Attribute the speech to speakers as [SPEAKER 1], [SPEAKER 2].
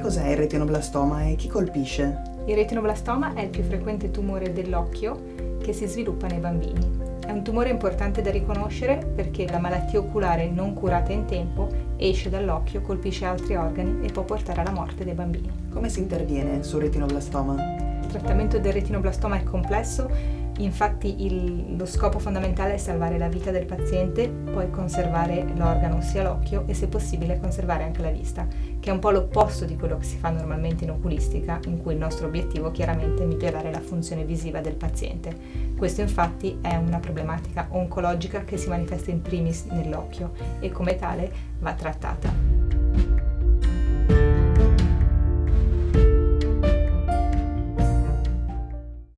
[SPEAKER 1] cos'è il retinoblastoma e chi colpisce?
[SPEAKER 2] Il retinoblastoma è il più frequente tumore dell'occhio che si sviluppa nei bambini. È un tumore importante da riconoscere perché la malattia oculare non curata in tempo esce dall'occhio, colpisce altri organi e può portare alla morte dei bambini.
[SPEAKER 1] Come si interviene sul retinoblastoma?
[SPEAKER 2] Il trattamento del retinoblastoma è complesso Infatti il, lo scopo fondamentale è salvare la vita del paziente, poi conservare l'organo, ossia l'occhio, e se possibile conservare anche la vista, che è un po' l'opposto di quello che si fa normalmente in oculistica, in cui il nostro obiettivo chiaramente è migliorare la funzione visiva del paziente. Questo infatti è una problematica oncologica che si manifesta in primis nell'occhio e come tale va trattata.